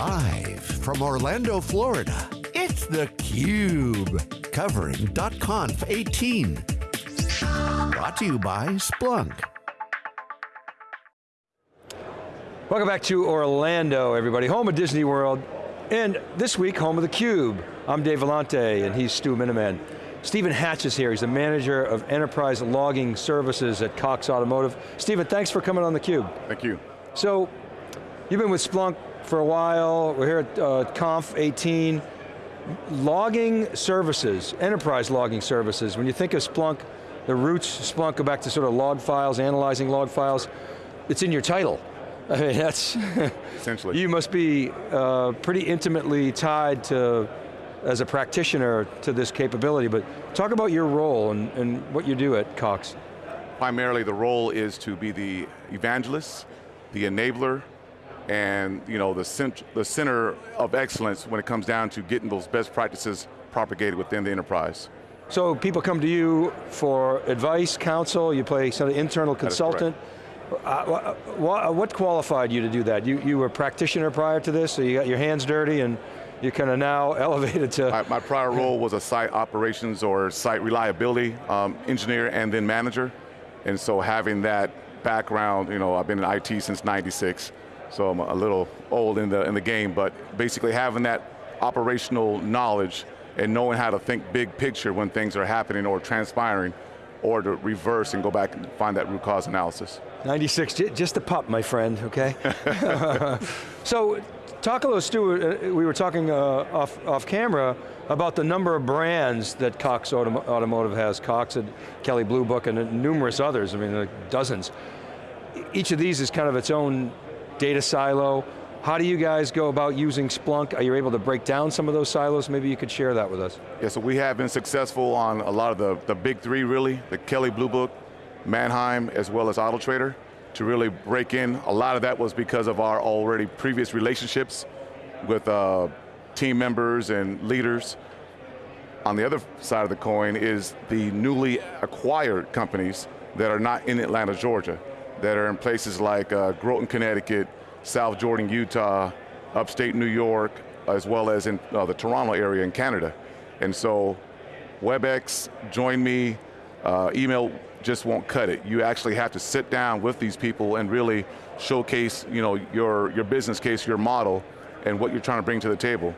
Live from Orlando, Florida, it's theCUBE. Covering .conf 18. Brought to you by Splunk. Welcome back to Orlando, everybody. Home of Disney World, and this week, home of theCUBE. I'm Dave Vellante, and he's Stu Miniman. Stephen Hatch is here, he's the manager of enterprise logging services at Cox Automotive. Stephen, thanks for coming on theCUBE. Thank you. So, you've been with Splunk for a while, we're here at uh, Conf 18. Logging services, enterprise logging services, when you think of Splunk, the roots Splunk go back to sort of log files, analyzing log files, it's in your title. I mean, that's, Essentially. you must be uh, pretty intimately tied to as a practitioner to this capability, but talk about your role and, and what you do at Cox. Primarily the role is to be the evangelist, the enabler, and you know, the, cent the center of excellence when it comes down to getting those best practices propagated within the enterprise. So people come to you for advice, counsel, you play sort of internal consultant. Uh, what qualified you to do that? You, you were a practitioner prior to this, so you got your hands dirty and you're kind of now elevated to... My, my, prior role was a site operations or site reliability um, engineer and then manager. And so having that background, you know, I've been in IT since 96, so I'm a little old in the, in the game, but basically having that operational knowledge and knowing how to think big picture when things are happening or transpiring, or to reverse and go back and find that root cause analysis. 96, just a pup, my friend, okay? so, talk a little, Stu, uh, we were talking uh, off, off camera about the number of brands that Cox Autom Automotive has, Cox and Kelley Blue Book and numerous others, I mean, like dozens. Each of these is kind of its own data silo. How do you guys go about using Splunk? Are you able to break down some of those silos? Maybe you could share that with us. Yeah, so we have been successful on a lot of the, the big three really, the Kelley Blue Book, Manheim, as well as AutoTrader, to really break in. A lot of that was because of our already previous relationships with uh, team members and leaders. On the other side of the coin is the newly acquired companies that are not in Atlanta, Georgia, that are in places like uh, Groton, Connecticut, South Jordan, Utah, upstate New York, as well as in uh, the Toronto area in Canada. And so WebEx, join me, uh, email just won't cut it. You actually have to sit down with these people and really showcase you know, your, your business case, your model, and what you're trying to bring to the table.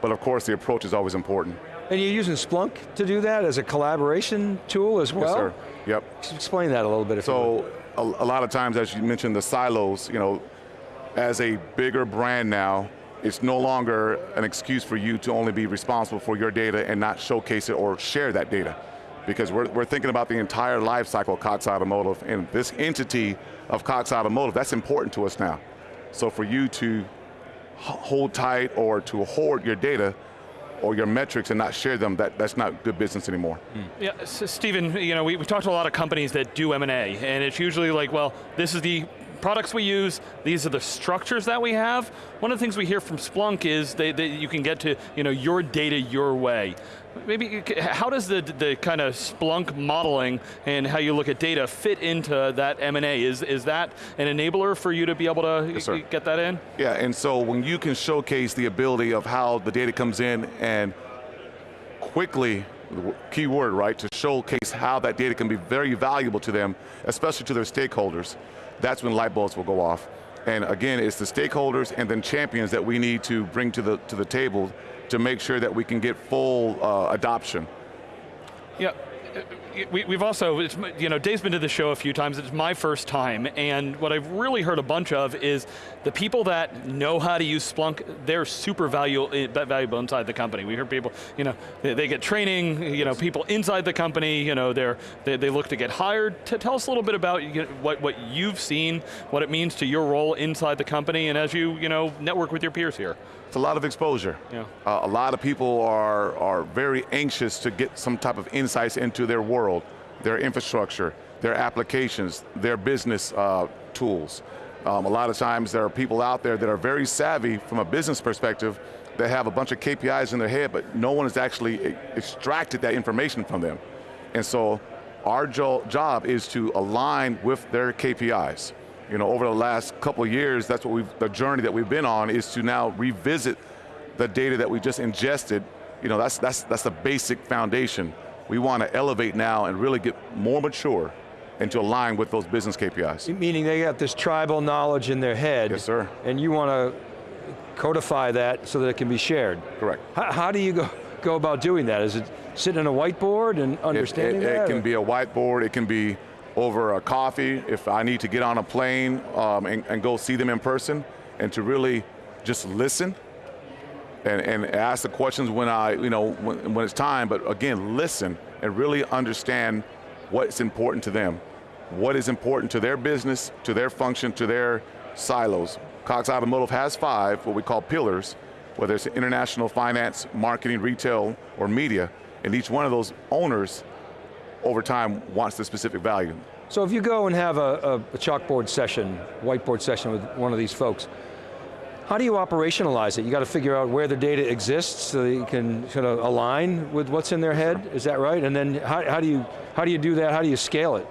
But of course, the approach is always important. And you're using Splunk to do that as a collaboration tool as well? Yes, sir. Yep. Explain that a little bit. so, a, a lot of times, as you mentioned, the silos, you know, as a bigger brand now, it's no longer an excuse for you to only be responsible for your data and not showcase it or share that data. Because we're, we're thinking about the entire life cycle of Cox Automotive and this entity of Cox Automotive, that's important to us now. So for you to hold tight or to hoard your data, or your metrics and not share them, that, that's not good business anymore. Mm. Yeah, so Stephen, you know, we, we talked to a lot of companies that do M&A, and it's usually like, well, this is the products we use, these are the structures that we have. One of the things we hear from Splunk is that, you can get to you know, your data your way. Maybe, how does the, the kind of Splunk modeling and how you look at data fit into that M&A? Is, is that an enabler for you to be able to yes, get that in? Yeah, and so when you can showcase the ability of how the data comes in and quickly key word, right, to showcase how that data can be very valuable to them, especially to their stakeholders that's when light bulbs will go off. And again, it's the stakeholders and then champions that we need to bring to the, to the table to make sure that we can get full uh, adoption. Yeah, we, have also, you know, Dave's been to the show a few times, it's my first time, and what I've really heard a bunch of is the people that know how to use Splunk, they're super valuable, eh, valuable inside the company. We hear people, you know, they, they get training, you know, people inside the company, you know, they're, they, they look to get hired. To tell us a little bit about you know, what, what you've seen, what it means to your role inside the company, and as you, you know, network with your peers here. It's a lot of exposure. Yeah. Uh, a lot of people are, are very anxious to get some type of insights into their world, their infrastructure, their applications, their business uh, tools. Um, a lot of times there are people out there that are very savvy from a business perspective that have a bunch of KPIs in their head, but no one has actually extracted that information from them. And so our jo job is to align with their KPIs you know, over the last couple years, that's what we've, the journey that we've been on is to now revisit the data that we just ingested. You know, that's, that's, that's the basic foundation. We want to elevate now and really get more mature and to align with those business KPIs. Meaning they got this tribal knowledge in their head. Yes, sir. And you want to codify that so that it can be shared. Correct. How, how do you go, go about doing that? Is it sitting on a whiteboard and understanding it, it? It can be a whiteboard, it can be over a coffee, if I need to get on a plane um, and, and, go see them in person, and to really just listen and, and ask the questions when I, you know, when, when it's time, but again, listen and really understand what's important to them, what is important to their business, to their function, to their silos. Cox Automotive has five, what we call pillars, whether it's international finance, marketing, retail, or media, and each one of those owners over time wants the specific value. So if you go and have a, a, chalkboard session, whiteboard session with one of these folks, how do you operationalize it? You got to figure out where the data exists so that you can sort of align with what's in their head, is that right? And then how, how, do you, how do you do that, how do you scale it?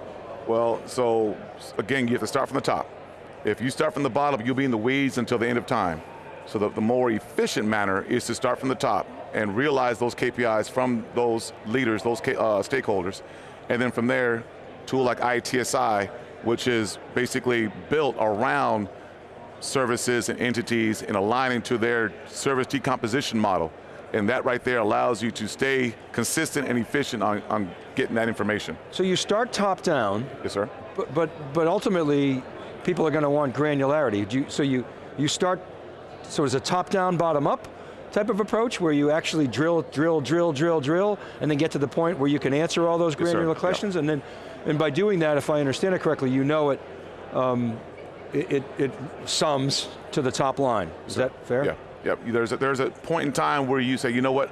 Well, so again, you have to start from the top. If you start from the bottom, you'll be in the weeds until the end of time. So the, the more efficient manner is to start from the top and realize those KPIs from those leaders, those uh, stakeholders, and then from there, tool like ITSI, which is basically built around services and entities and aligning to their service decomposition model. And that right there allows you to stay consistent and efficient on, on getting that information. So you start top down. Yes, sir. But, but, but ultimately, people are going to want granularity. You, so you, you start, so it's a top down, bottom up type of approach where you actually drill, drill, drill, drill, drill, and then get to the point where you can answer all those granular yes, questions, and then, and by doing that, if I understand it correctly, you know it, um, it, it, it, sums to the top line. Is that fair? Yeah, yeah. There's a, there's a point in time where you say, you know what,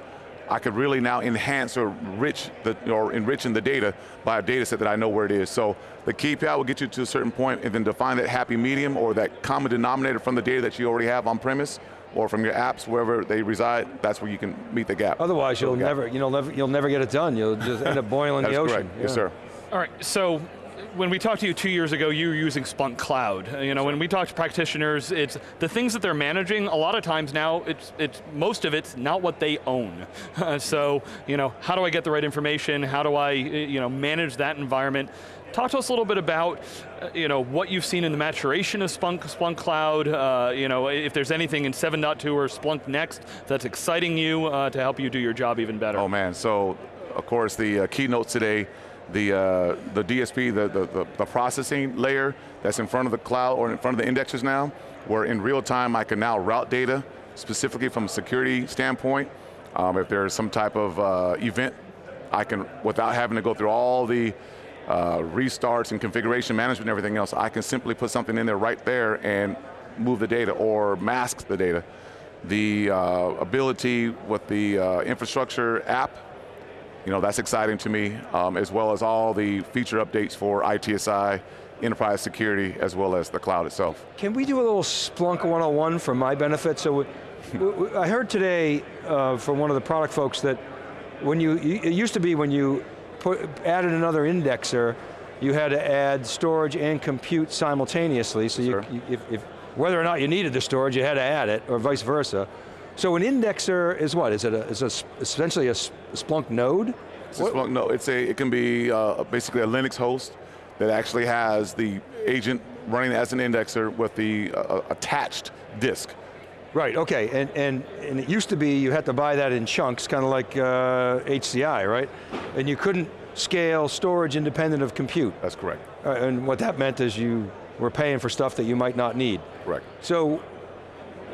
I could really now enhance or enrich the, or enriching the data by a data set that I know where it is. So the KPI will get you to a certain point and then define that happy medium or that common denominator from the data that you already have on premise or from your apps, wherever they reside, that's where you can meet the gap. Otherwise, you'll never, you'll never, you'll never get it done. You'll just end up boiling the ocean. Correct. Yeah. Yes, sir. All right, so when we talked to you two years ago, you were using Splunk Cloud. You know, when we talk to practitioners, it's the things that they're managing, a lot of times now, it's, it's most of it's not what they own. so, you know, how do I get the right information? How do I, you know, manage that environment? Talk to us a little bit about uh, you know, what you've seen in the maturation of Splunk, Splunk Cloud, uh, you know, if there's anything in 7.2 or Splunk Next that's exciting you uh, to help you do your job even better. Oh man, so of course the uh, keynotes today, the, uh, the DSP, the, the, the, processing layer that's in front of the cloud or in front of the indexers now, where in real time I can now route data, specifically from a security standpoint. Um, if there's some type of uh, event, I can, without having to go through all the uh, restarts and configuration management and everything else, I can simply put something in there right there and move the data or mask the data. The uh, ability with the uh, infrastructure app, you know, that's exciting to me, um, as well as all the feature updates for ITSI, enterprise security, as well as the cloud itself. Can we do a little Splunk 101 for my benefit? So I heard today uh, from one of the product folks that when you, it used to be when you put, added another indexer, you had to add storage and compute simultaneously, so you, you, if, if, whether or not you needed the storage, you had to add it, or vice versa. So an indexer is what? Is it a, is a, essentially a Splunk node? It's a Splunk node. It's a, it can be uh, basically a Linux host that actually has the agent running as an indexer with the uh, attached disk. Right, okay, and, and, and it used to be you had to buy that in chunks, kind of like uh, HCI, right? And you couldn't scale storage independent of compute. That's correct. Uh, and what that meant is you were paying for stuff that you might not need. Correct. So,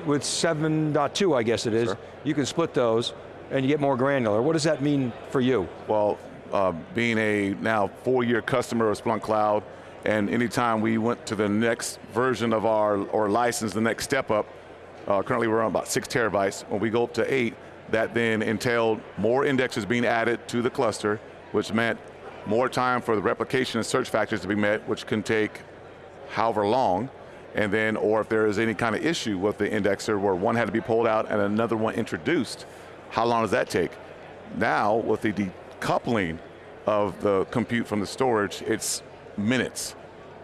with 7.2, I guess it is, sure. you can split those and you get more granular. What does that mean for you? Well, uh, being a now four-year customer of Splunk Cloud, and anytime we went to the next version of our, or license, the next step up, uh, currently we're on about six terabytes. When we go up to eight, that then entailed more indexes being added to the cluster, which meant more time for the replication and search factors to be met, which can take however long, and then, or if there is any kind of issue with the indexer where one had to be pulled out and another one introduced, how long does that take? Now, with the decoupling of the compute from the storage, it's minutes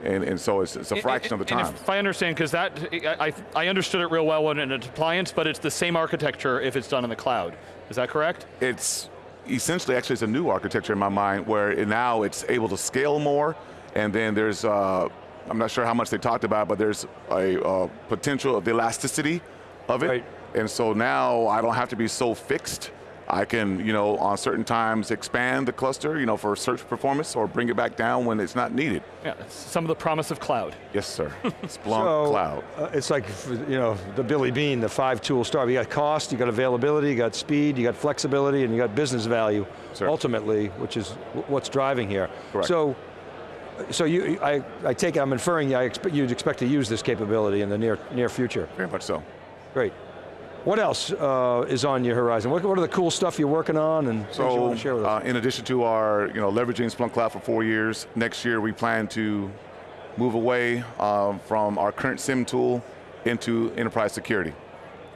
And, and so it's, it's a fraction of the And time. if I understand, because that, I, I understood it real well when in an appliance, but it's the same architecture if it's done in the cloud. Is that correct? it's essentially actually it's a new architecture in my mind where it, now it's able to scale more and then there's uh, I'm not sure how much they talked about but there's a uh, potential of the elasticity of it Right. and so now I don't have to be so fixed I can you know on certain times expand the cluster you know for search performance or bring it back down when it's not needed Yeah, some of the promise of cloud. yes sir Splunk So, cloud uh, it's like, you know, the Billy Beane, the five tool star. You got cost, you got availability, you got speed, you got flexibility, and you got business value, Sure. ultimately, which is what's driving here. Correct. So, so you, I, I take it, I'm inferring I expect, you'd expect to use this capability in the near, near future. very much so Great. What else uh, is on your horizon? What, what are the cool stuff you're working on and things you So, want to share with us? uh, in addition to our, you know, leveraging Splunk Cloud for four years, next year we plan to move away um, from our current SIEM tool into enterprise security.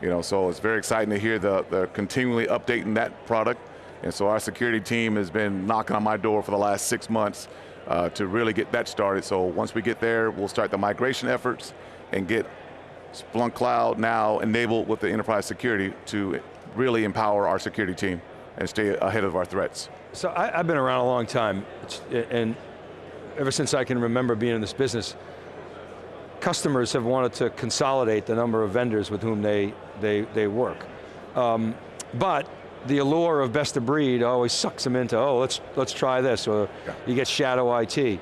You know, so it's very exciting to hear the, the continually updating that product. And so our security team has been knocking on my door for the last six months uh, to really get that started. So once we get there, we'll start the migration efforts and get Splunk Cloud now enabled with the enterprise security to really empower our security team and stay ahead of our threats. So I, I've been around a long time, and ever since I can remember being in this business, customers have wanted to consolidate the number of vendors with whom they, they, they work. Um, but the allure of best of breed always sucks them into, oh, let's, let's try this, or Yeah. you get shadow IT.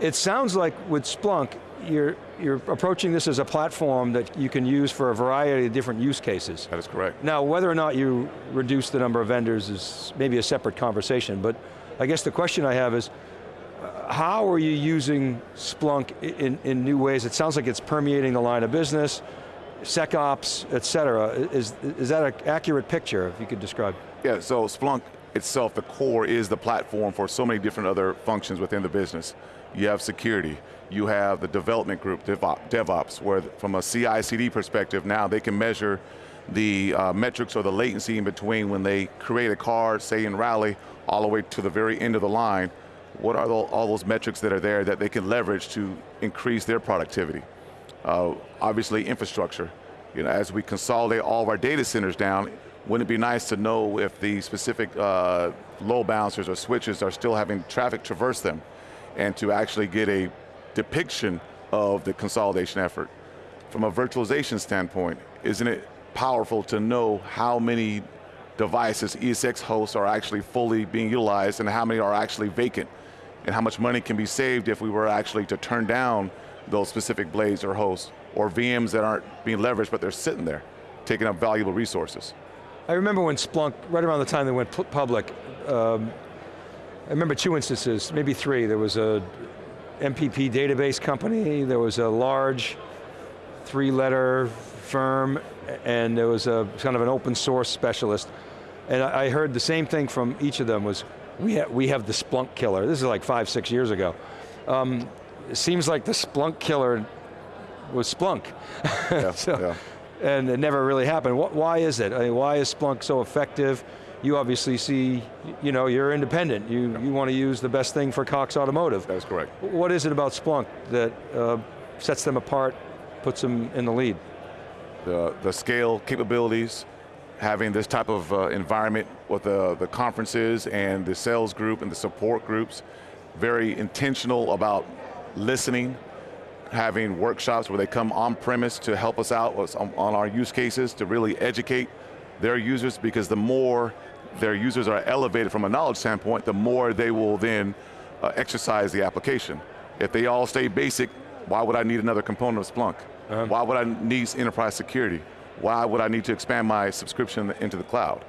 It sounds like with Splunk, you're, you're approaching this as a platform that you can use for a variety of different use cases. That is correct. Now, whether or not you reduce the number of vendors is maybe a separate conversation, but I guess the question I have is, how are you using Splunk in, in new ways? It sounds like it's permeating the line of business, SecOps, et cetera. Is, is that an accurate picture, if you could describe? Yeah, so Splunk itself, the core is the platform for so many different other functions within the business. You have security, you have the development group, DevOps, where from a CI/CD perspective, now they can measure the uh, metrics or the latency in between when they create a card, say in Rally, all the way to the very end of the line. What are the, all those metrics that are there that they can leverage to increase their productivity? Uh, obviously infrastructure. You know, as we consolidate all of our data centers down, wouldn't it be nice to know if the specific uh, load balancers or switches are still having traffic traverse them and to actually get a depiction of the consolidation effort. From a virtualization standpoint, isn't it powerful to know how many devices, ESX hosts are actually fully being utilized and how many are actually vacant? And how much money can be saved if we were actually to turn down those specific blades or hosts or VMs that aren't being leveraged but they're sitting there, taking up valuable resources. I remember when Splunk, right around the time they went public, um, I remember two instances, maybe three. There was a MPP database company, there was a large three-letter firm, and there was a kind of an open source specialist. And I heard the same thing from each of them was, we, ha we have the Splunk killer. This is like five, six years ago. Um, it seems like the Splunk killer was Splunk. Yeah, So- yeah. and it never really happened. Wh- Why is it? I mean, why is Splunk so effective? You obviously see, you know, you're independent. You, you want to use the best thing for Cox Automotive. That is correct. What is it about Splunk that uh, sets them apart, puts them in the lead? the, the scale capabilities, having this type of uh, environment with the, the conferences and the sales group and the support groups, very intentional about listening, having workshops where they come on premise to help us out on, our use cases to really educate their users because the more their users are elevated from a knowledge standpoint, the more they will then uh, exercise the application. If they all stay basic, why would I need another component of Splunk? Why would I need enterprise security? Why would I need to expand my subscription into the cloud?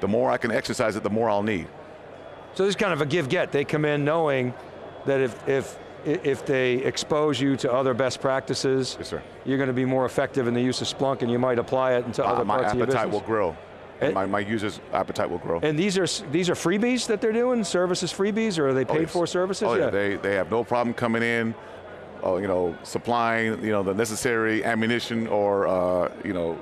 The more I can exercise it, the more I'll need. So this is kind of a give-get. They come in knowing that if, if, if they expose you to other best practices, Yes, sir. you're going to be more effective in the use of Splunk and you might apply it into Uh, other my parts of your appetite will grow. And- my, my users' appetite will grow. And these are, these are freebies that they're doing? Services freebies, or are they Oh, paid yes. for services? Oh yeah, they, they have no problem coming in, uh, you know, supplying you know the necessary ammunition or uh, you know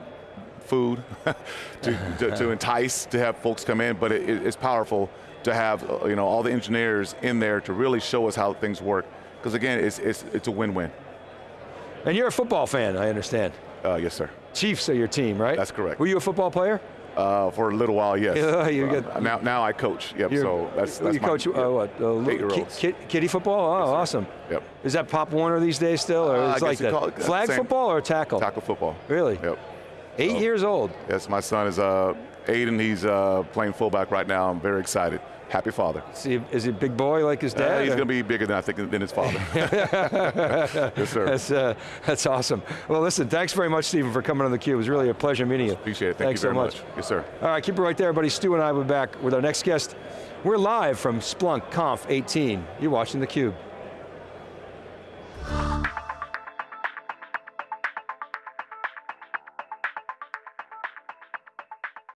food to, to, to entice to have folks come in. But it, it- it's powerful to have uh, you know all the engineers in there to really show us how things work. Because again, it's, it's, it's a win-win. And you're a football fan, I understand. Uh, yes, sir. Chiefs are your team, right? That's correct. Were you a football player? Uh, for a little while, yes. You Uh, get- now, now I coach. Yep. So that's, that's you my, coach yeah. uh, what? Uh, li- Eight-year-olds. ki- kid- kiddie football? Oh, awesome. Yep. Is that Pop Warner these days still, or Uh, I like that? it- Flag same. football or tackle? Tackle football. Really? Yep. Eight So- years old. Yes, my son is uh, Aiden. He's uh, playing fullback right now. I'm very excited. Happy father. Is he, is he a big boy like his Uh, dad? he's going to be bigger than I think than his father. yes, sir. That's, uh, that's awesome. Well, listen, thanks very much, Stephen, for coming on theCUBE. It was really a pleasure meeting you. Appreciate it. Thank thanks you very so much. Yes, sir. All right, keep it right there, everybody. Stu and I will be back with our next guest. We're live from Splunk Conf 18. You're watching theCUBE.